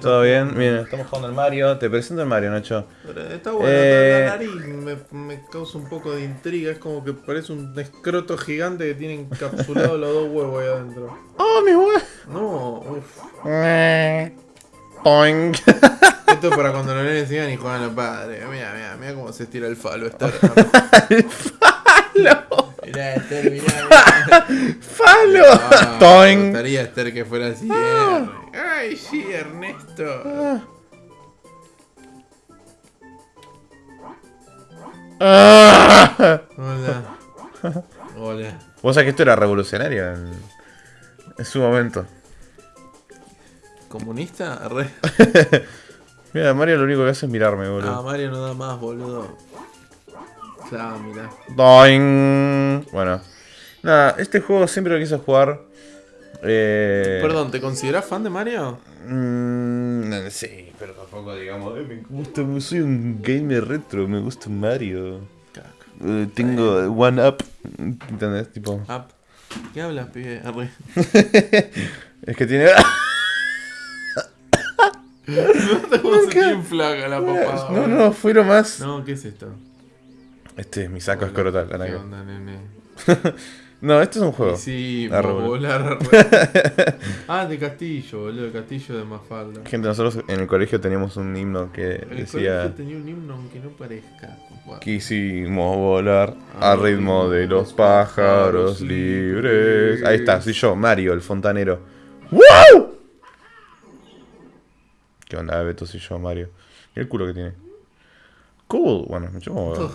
¿Todo bien? Bien, estamos jugando al Mario. Te presento el Mario, Nacho. Está bueno, Eh, la nariz me, me causa un poco de intriga. Es como que parece un escroto gigante que tiene encapsulado los dos huevos ahí adentro. ¡Oh, mi huevo! No, uff. Esto es para cuando los nenes sigan y juegan a los padres. Mira, mira, mira cómo se estira el falo. Está... Mirá, Esther, mirá. ¡Falo! Ah, me gustaría Esther que fuera así. eh. Ay, sí, Ernesto. Ah. Hola. Hola. Vos sabés que esto era revolucionario en, en su momento. ¿Comunista? Re. Mira, Mario lo único que hace es mirarme, Ah, boludo. Mario no da más, boludo. Claro, mira. Doing. Bueno. Nada, este juego siempre lo quise jugar. Eh... Perdón, ¿te consideras fan de Mario? Mm, no, sí, pero tampoco digamos, "Eh, me gusta, soy un gamer retro, me gusta Mario. Eh, tengo One Up, ¿entendés? Tipo, Up. ¿Qué hablas, pibe? Arre. es que tiene... ¿Cómo se te inflaga la papada? no, no, fue lo más... No, ¿qué es esto? Este es mi saco escrotal, ¿Qué onda, nene? No, este es un juego. Sí, Ah, Raúl. volar. ah, de Castillo, boludo. Castillo de Mafalda. Gente, nosotros en el colegio teníamos un himno que El decía... colegio tenía un himno aunque no parezca. Quisimos volar al ritmo de los pájaros libres. Ahí está, soy yo, Mario, el fontanero. ¡Wow! ¿Qué onda, Beto? Soy yo, Mario. Mira el culo que tiene. Cool. Bueno, chupo, Todo.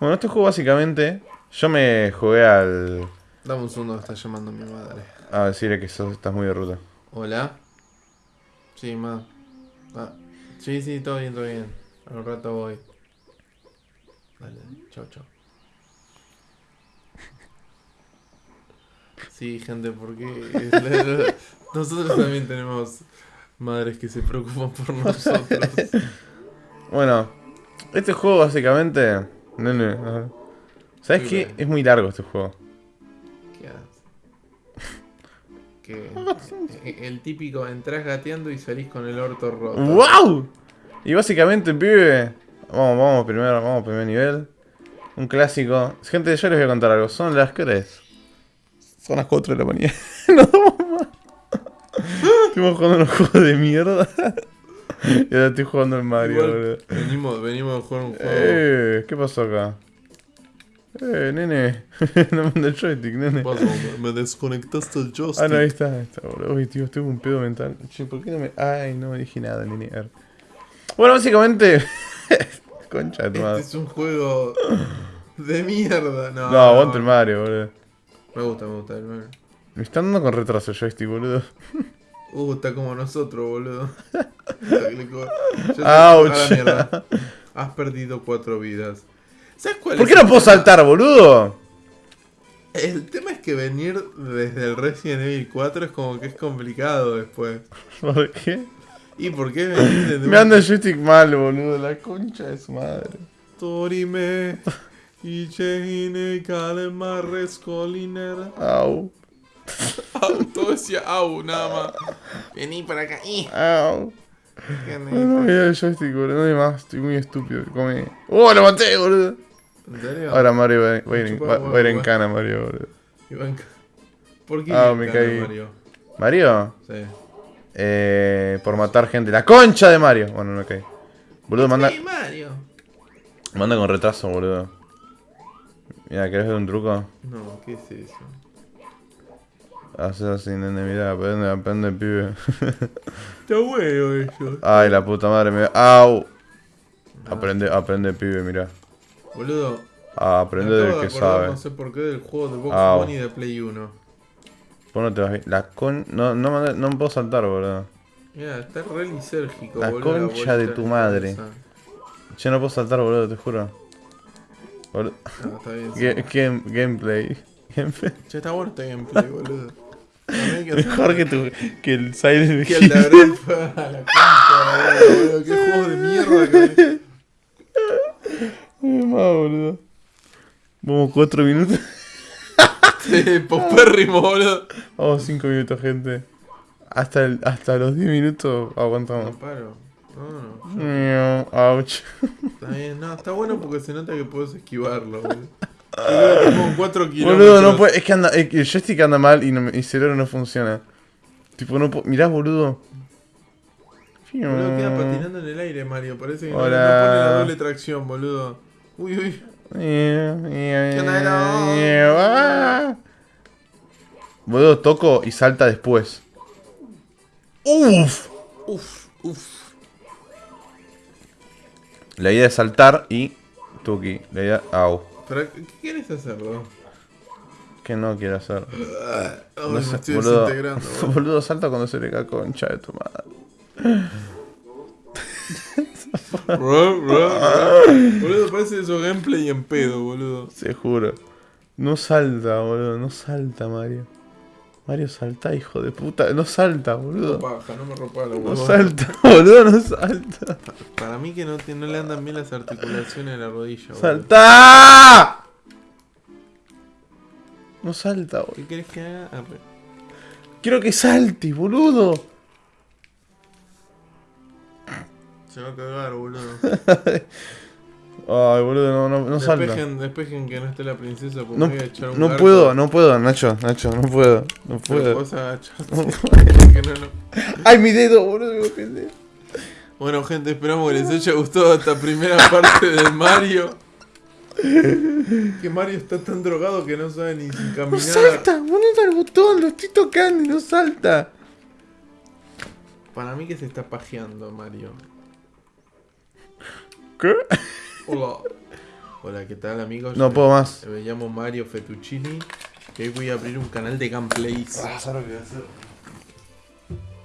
Bueno, este juego básicamente. Yo me jugué al. Dame un segundo, está llamando mi madre. A decirle que sos, estás muy de ruta. Hola. Sí, ma. Ah, sí, sí, todo bien, todo bien. Al rato voy. Dale, chao, chao. Sí, gente, porque nosotros también tenemos madres que se preocupan por nosotros. Bueno, este juego básicamente. Nene, ajá. ¿Sabes Sí, qué? Es muy largo este juego. ¿Qué haces? Que el típico entras gateando y salís con el orto roto. ¡Wow! Y básicamente, pibe. Vamos, vamos primero, vamos primer nivel. Un clásico. Gente, yo les voy a contar algo. Son las que es? Son las 4 de la mañana. no vamos más. Estuvimos jugando unos juegos de mierda. y ahora estoy jugando el Mario, Igual, boludo. venimos, venimos a jugar un juego. Eh, ¿qué pasó acá? Eh, nene. no manda el joystick, nene. Pasó, me- me desconectaste el joystick. Ah, no, ahí está, ahí está, boludo. Uy, tío, tengo un pedo mental. Che, ¿por qué no me.? Ay, no dije nada, nene. Bueno, básicamente. Concha tu Este madre. es un juego de mierda. No, No, aguante el Mario, boludo. Me gusta, me gusta el Mario. Me están dando con retraso el joystick, boludo. Uh, está como nosotros, boludo. Ouch. Has perdido cuatro vidas. ¿Sabes cuál ¿Por es qué no puedo saltar, boludo? El tema es que venir desde el Resident Evil 4 es como que es complicado después. ¿Por qué? ¿Y por qué venir desde Me anda el joystick mal, boludo. La concha de su madre. Torime y Chehine Kalema. Au. Todo decía au, nada más. Vení para acá. Au. ¿Qué No, me el joystick, boludo. No hay más. Estoy muy estúpido. Come. ¡Oh, lo maté, boludo! ¿En serio? Ahora Mario va, va a ir en, Chupa va- va a ir en huevo, cana, Mario, boludo. ¿Por qué Ah, Iván me caí. Mario? ¿Mario? Sí. Eh, por matar gente. ¡La concha de Mario! Bueno, no caí. Boludo, manda, Sí, Mario. manda con retraso, boludo. Mira, ¿querés ver un truco? No, ¿qué es eso? Haces así, nene, mira, aprende, aprende, pibe. Está bueno eso. Ay, la puta madre, me... ¡Au! Aprende, aprende, pibe, mira. Boludo. Ah, aprende del de que sabe. No sé por qué del juego de Box Au. Bunny de Play 1. Vos no te vas bien. La con... No, no, no me puedo saltar, boludo. Mira, está re lisérgico, La boludo. concha de tu madre. Yo no puedo saltar, boludo, te juro. Boludo. Ah, está bien. sí. Game- gameplay. Gameplay. Ya está este gameplay, boludo. Mejor que, tu, que el Silent Que el de Hill. Abril fue a la boludo. Qué juego de mierda que. Ay, más, boludo. Vamos cuatro minutos. Sí, popérrimo, boludo. Vamos cinco minutos, gente. hasta, el- hasta los 10 minutos No aguantamos. paro. No, no. Ouch. Está bien, no, está bueno porque se nota que puedes esquivarlo, boludo. Yo creo que como 4 kilómetros. Boludo, no puede. Es que anda, es que el joystick anda mal y, no, el cerebro no funciona. Tipo, no puedo. Mirá, boludo. Boludo, queda patinando en el aire, Mario. Parece que no, no pone la doble tracción, boludo. Uy, uy. ¿Qué onda, Boludo, toco y salta después. Uf. Uf, uf. La idea es saltar y. Tuki. La idea. Au. ¿Pero qué quieres hacerlo? Que no quiero hacer. Ay, No me sé, estoy boludo. desintegrando. boludo. Boludo, salta cuando se le cae concha de tu madre. Bro, bro, bro. Boludo, parece eso gameplay en pedo, boludo. Se juro. No salta, boludo. No salta, Mario. Mario, salta, hijo de puta. No salta, boludo. Paja, no me rompa la No salta, boludo, no salta. Para mí que no, te- no le andan bien las articulaciones de la rodilla, boludo. ¡Salta! No salta, boludo. ¿Qué querés que haga? Ah. Quiero que salte, boludo. Se va a cagar, boludo. Ay, boludo, no, no, no salta. despejen, despejen que no esté la princesa porque No, voy a echar un no garco. puedo, no puedo, Nacho, Nacho, no puedo, no puedo. vos agachate. que no, no. ¡Ay, mi dedo, boludo! Me pendejo. Bueno, gente, esperamos que les haya gustado esta primera parte del Mario. Que Mario está tan drogado que no sabe ni sin ¡No caminar. salta! ¡Boludo el botón! ¡Lo estoy tocando y no salta! Para mí que se está pajeando Mario. ¿Qué? Hola. Hola, ¿qué tal amigos? No puedo más. Me llamo Mario Fettuccini. Y hoy voy a abrir un canal de gameplays. Ah, ¿sabes lo que voy a hacer?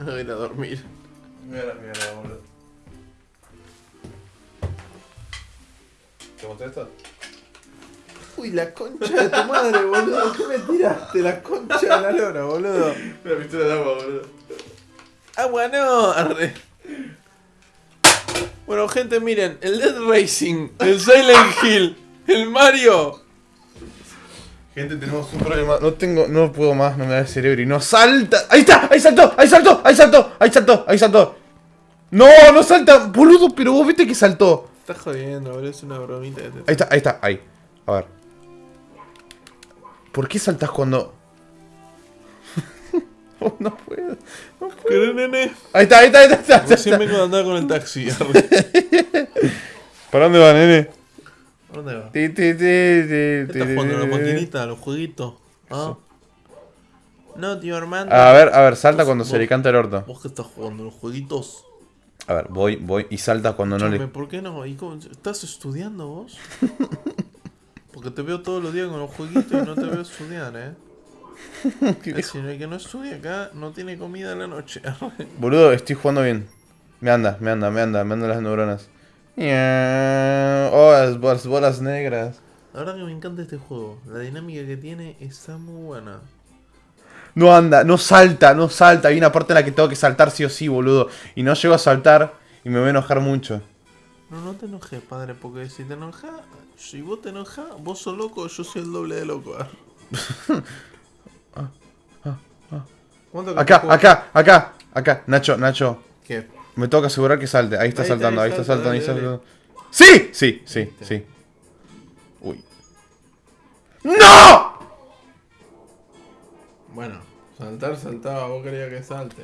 A ir a dormir. Mira, mira, boludo. ¿Te mostré esto? Uy, la concha de tu madre, boludo. ¿Qué me tiraste? La concha de la lora, boludo. Una pistola de agua, boludo. Agua no. Arre. Bueno, gente, miren. El Dead Racing, el Silent Hill, el Mario. Gente, tenemos un problema. No tengo, no puedo más, no me da el cerebro y no salta. ¡Ahí está! ¡Ahí saltó! ¡Ahí saltó! ¡Ahí saltó! ¡Ahí saltó! ¡Ahí saltó! ¡No! ¡No salta! Boludo, pero vos viste que saltó. Estás jodiendo, boludo. Es una bromita Ahí está, ahí está, ahí. A ver. ¿Por qué saltás cuando.? No puedo. No puedo. ¿Qué, nene? Ahí está, ahí está, ahí está. ahí Recién vengo de andar con el taxi. ¿Para dónde va, nene? ¿Dónde va? Ti, ti, ti, ti, ¿Qué estás jugando la maquinita, los jueguitos? ¿Ah? No, tío Armando. A ver, a ver, salta Vos- cuando se le canta el orto. ¿Vos qué estás jugando? ¿Los jueguitos? A ver, voy, voy y salta cuando no le. ¿Por qué no? ¿Y cómo- ¿Estás estudiando vos? Porque te veo todos los días con los jueguitos y no te veo estudiar, ¿eh? Es decir, el que no estudia acá no tiene comida en la noche. Boludo, estoy jugando bien. Me anda, me anda, me anda, me andan las neuronas. Oh, las bolas, bolas negras. La verdad que me encanta este juego. La dinámica que tiene está muy buena. No anda, no salta, no salta. Hay una parte en la que tengo que saltar sí o sí, boludo. Y no llego a saltar y me voy a enojar mucho. No, no te enojes, padre, porque si te enojas, si vos te enojas, vos sos loco, yo soy el doble de loco. ¿Cuánto que Acá, te juego? acá, acá, acá. Nacho, Nacho. ¿Qué? Me tengo que asegurar que salte. Ahí está Ahí saltando, ahí ahí está salta, saltando, ahí está saltando. ¡Sí! Sí, sí, sí. Uy. ¡No! Bueno, saltar saltaba, vos querías que salte.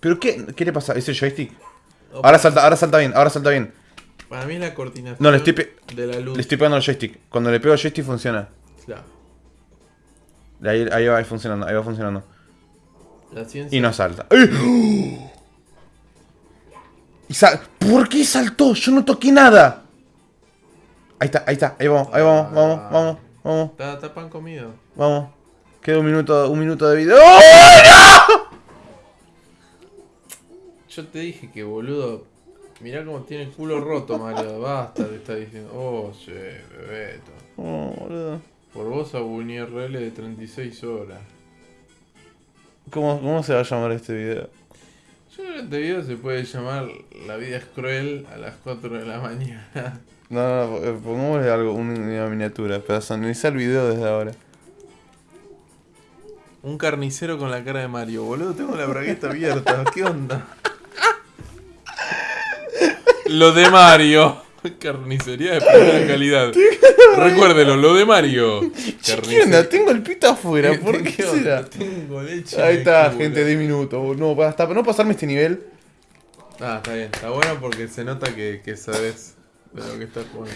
¿Pero qué, qué le pasa? ¿Es el joystick? Ahora salta, ahora salta bien, ahora salta bien. Para mí es la coordinación No, le estoy de la luz. Le estoy pegando al joystick. Cuando le pego al joystick funciona. Claro, Ahí, ahí va funcionando, ahí va funcionando. la ciencia. Y no salta. ¡Ay! Y sal- ¿Por qué saltó? Yo no toqué nada. Ahí está, ahí está, ahí vamos, ahí vamos, vamos, vamos, vamos, Está, está pan comido. vamos. Queda un minuto, un minuto de video. ¡Oh, Yo te dije que boludo. Mirá cómo tiene el culo roto, Mario. Basta, te está diciendo. Oh, sí, bebeto. Oh, boludo. Por vos a un IRL de 36 horas. ¿Cómo, ¿Cómo se va a llamar este video? Yo creo que este video se puede llamar La vida es cruel a las 4 de la mañana. No, no, eh, pongámosle algo, una miniatura. Personaliza el video desde ahora. Un carnicero con la cara de Mario, boludo. Tengo la bragueta abierta. ¿Qué onda? Lo de Mario. Carnicería de primera calidad. Recuérdelo, lo de Mario. ¿Qué onda? Tengo el pito afuera. ¿Por ¿Qué será? Tengo leche. Ahí está, gente, 10 minutos. No, hasta no pasarme este nivel. Ah, está bien. Está bueno porque se nota que, que sabes de lo que estás jugando.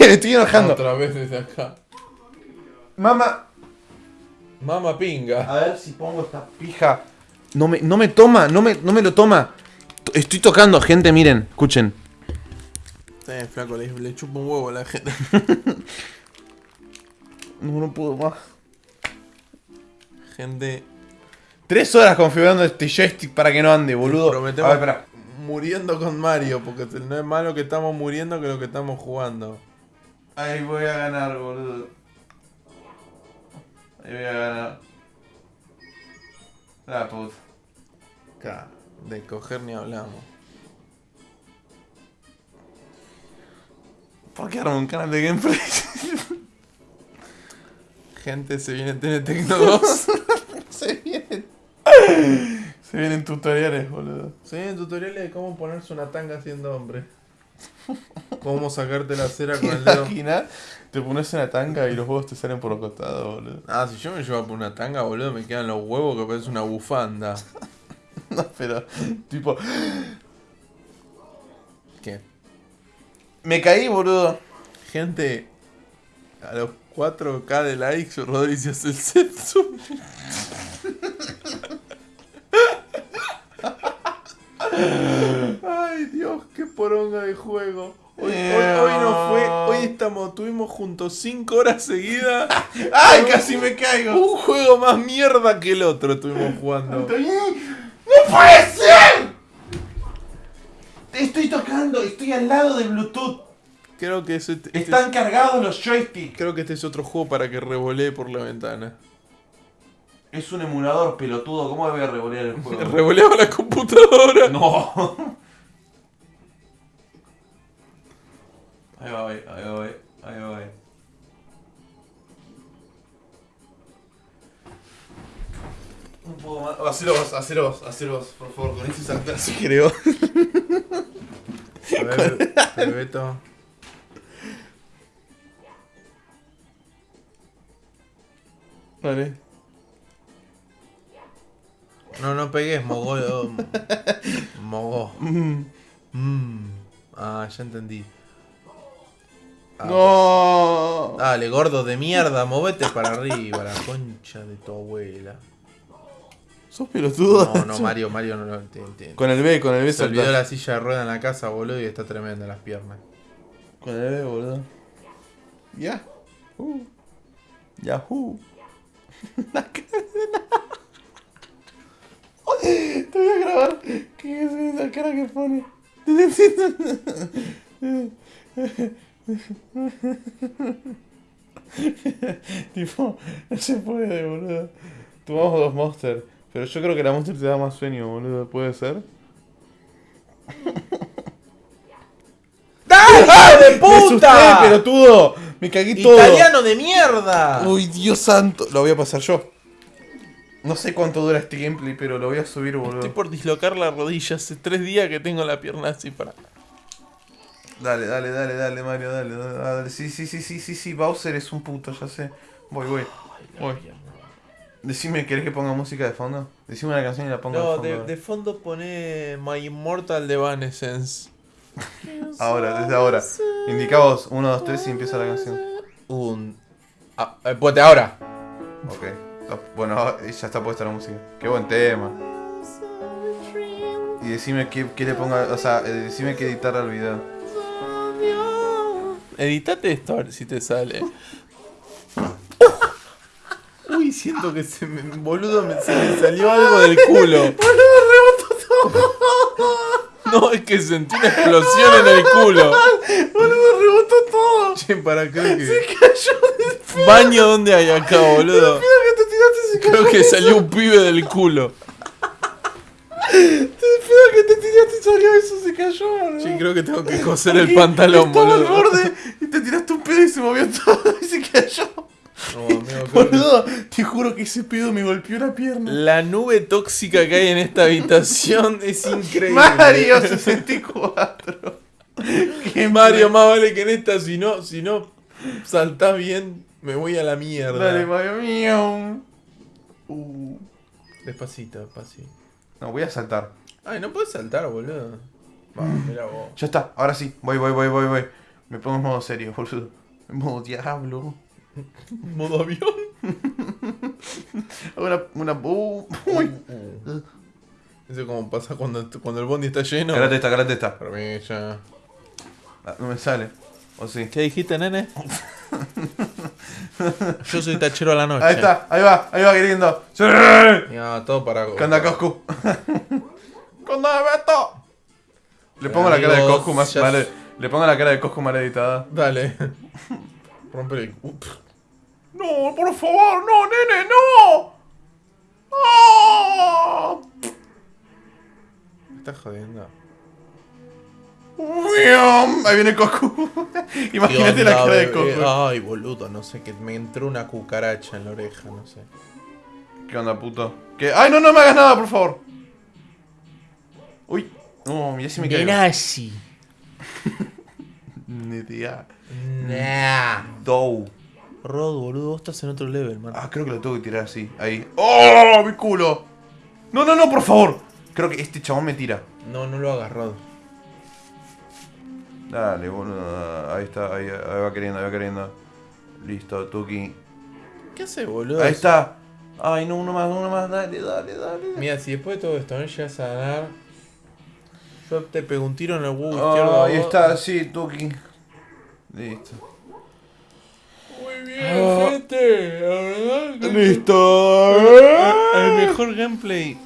Me estoy enojando. Otra vez desde acá. Mamá. Mama pinga. A ver si pongo esta pija. No me, no me toma, no me, no me lo toma. Estoy tocando, gente, miren, escuchen. Bien, flaco, le, le chupo un huevo a la gente. No, no puedo más. Gente, Tres horas configurando este joystick para que no ande, boludo. prometemos A ver, espera. muriendo con Mario, porque no es malo que estamos muriendo que lo que estamos jugando. Ahí voy a ganar, boludo. Ahí voy a ganar. La puta. Acá, de coger ni hablamos. ¿Por qué armo un canal de gameplay? Gente, se viene TNT Tecno 2. Se vienen. Se vienen tutoriales, boludo. Se vienen tutoriales de cómo ponerse una tanga siendo hombre. Cómo sacarte la cera con el dedo. Te pones una tanga y los huevos te salen por los costados, boludo. Ah, si yo me llevo por una tanga, boludo, me quedan los huevos que parece una bufanda. Pero, tipo, ¿Qué? me caí, boludo. Gente, a los 4K de likes, Rodri se hace el sexo. Ay, Dios, qué poronga de juego. Hoy, hoy, hoy no fue, hoy estamos, tuvimos juntos 5 horas seguidas. ¡Ay, casi me caigo! Un juego más mierda que el otro estuvimos jugando. ¡No puede ser! Te estoy tocando, estoy al lado de Bluetooth. Creo que ese- este, Están cargados los joysticks. creo que este es otro juego para que revolee por la ventana. Es un emulador pelotudo, ¿cómo voy a revolear el juego? Revoleaba la computadora. No. Ahí va, ahí, ahí va, ahí va. Poco más. Hacelo vos, hacelo vos, hacelo vos, por favor, con ese saltar si creo. A ver, Beto. Vale. No, no pegues, mogó. Mogó. Mm. Mm. Ah, ya entendí. Ah, No. Dale, gordo de mierda, movete para arriba, la concha de tu abuela. ¿Sos pelotudo? No, no, Mario, Mario no lo entiende. Con el B, con el B Se olvidó la silla de rueda en la casa, boludo, y está tremenda las piernas. Con el B, boludo. Ya. Uh. Yahoo. La- Te voy a grabar. ¿Qué es esa cara que pone? tipo, no se puede, boludo. Tomamos dos monsters. Pero yo creo que la monster te da más sueño, boludo. ¿Puede ser? ¡Dale, de ¡Me asusté, pelotudo! ¡Me cagué todo! ¡Italiano de mierda! Uy, Dios santo. Lo voy a pasar yo. No sé cuánto dura este gameplay, pero lo voy a subir, boludo. Estoy por dislocar la rodilla. Hace tres días que tengo la pierna así para. Dale, dale, dale, dale, Mario, dale, dale, dale. Sí, sí, sí, sí, sí, sí. Bowser es un puto, ya sé. Voy, voy. Voy. Decime, ¿querés que ponga música de fondo? Decime una canción y la pongo No, de fondo. de, ahora. de fondo pone My Immortal de Evanescence. Ahora, desde ahora. Indicamos 1, 2, 3 y empieza la canción. Un. Ah, eh, ponte ahora. Ok. Ah, Bueno, ahora ya está puesta la música. Qué buen tema. Y decime qué, qué le ponga, o sea, eh, decime qué editar al video. Editate esto a ver si te sale. Siento que se me. Boludo, me- se me salió algo del culo. No, es que sentí una explosión en el culo. Boludo, rebotó todo. Che, para creo que. cayó de Baño donde hay acá, boludo. que te tiraste se Creo que salió un pibe del culo. Te pido que te tiraste y salió eso, se cayó, boludo. Che, creo que tengo que coser el pantalón, Estaba al boludo. borde y te tiraste un pedo y se movió todo y se cayó. No, amigo, Boludo, te juro que ese pedo me golpeó la pierna. La nube tóxica que hay en esta habitación es increíble. Mario 64. Que Mario más vale que en esta, si no, si no saltás bien, me voy a la mierda. Dale, Mario mío. Uh. Despacito, despacito. No, voy a saltar. Ay, no puedes saltar, boludo. Va, mira vos. Ya está, ahora sí. Voy, voy, voy, voy, voy. Me pongo en modo serio, boludo. En modo diablo. Modo avión. Hago una. una uh, uy. Eso como pasa cuando, cuando el bondi está lleno. Carate esta, carate esta. Para mí ya. Ah, no me sale. ¿O sí? ¿Qué dijiste, nene? Yo soy tachero a la noche. Ahí está, ahí va, ahí va queriendo. ¡Sí! Ya, todo para. ¿Qué onda, Coscu? ¿Qué onda, Beto? Le pongo la cara de Coscu más ya- mal. Le pongo la cara de Coscu mal editada. Dale. Rompe el. No, por favor, no, nene, no. ¡Ah! Me estás jodiendo. Ahí viene Coscu. Imagínate ¿Qué la cara de? Coscu. Ay, boludo, no sé, que me entró una cucaracha en la oreja, no sé. ¿Qué onda, puto? ¿Qué? ¡Ay, no, no me hagas nada, por favor! Uy. No, mira si me caigo. Nazi. Ni idea. Nah. Dow. Rod, boludo, vos estás en otro level, man. Ah, creo que lo tengo que tirar así. Ahí. ¡Oh, mi culo! No, no, no, por favor. Creo que este chabón me tira. No, no lo hagas, Rod. Dale, boludo. Ahí está, ahí, ahí va queriendo, ahí va queriendo. Listo, Tuki. ¿Qué hace, boludo? Ahí está. Ay, no, uno más, uno más. Dale, dale, dale. Mira, si después de todo esto no llegas a ganar, yo te pego un tiro en el huevo izquierdo. Ah, ahí está, sí, Tuki. Listo. Gente. La verdad. Listo. El mejor gameplay.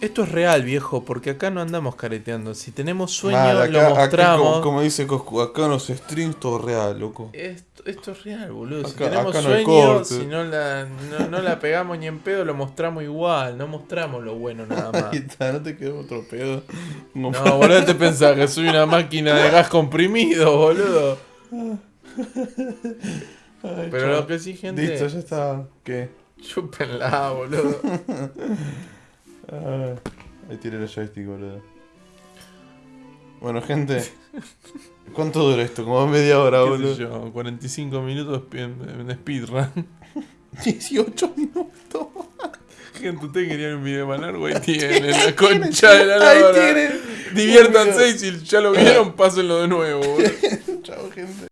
Esto es real, viejo, porque acá no andamos careteando. Si tenemos sueño, Mal, lo acá- mostramos. como, como dice Coscu, acá en los streams todo real, loco. Esto, esto es real, boludo. si tenemos no sueño, corte. si no la, no, no la pegamos ni en pedo, lo mostramos igual. No mostramos lo bueno nada más. Ahí está, no te quedó otro pedo. No, boludo, te pensás que soy una máquina de gas comprimido, boludo. Ay, Pero lo que sí, gente. Listo, ya está. ¿Qué? Chúpenla, boludo. Ah, ahí tiré el joystick, boludo. Bueno, gente. ¿Cuánto dura esto? Como media hora, ¿Qué sé boludo. yo? 45 minutos en, speedrun. 18 minutos. Gente, ustedes querían un video de Manargo, ahí tienen la concha de la Ahí lora. tienen. Diviértanse y si ya lo vieron, pásenlo de nuevo, boludo. Chao, gente.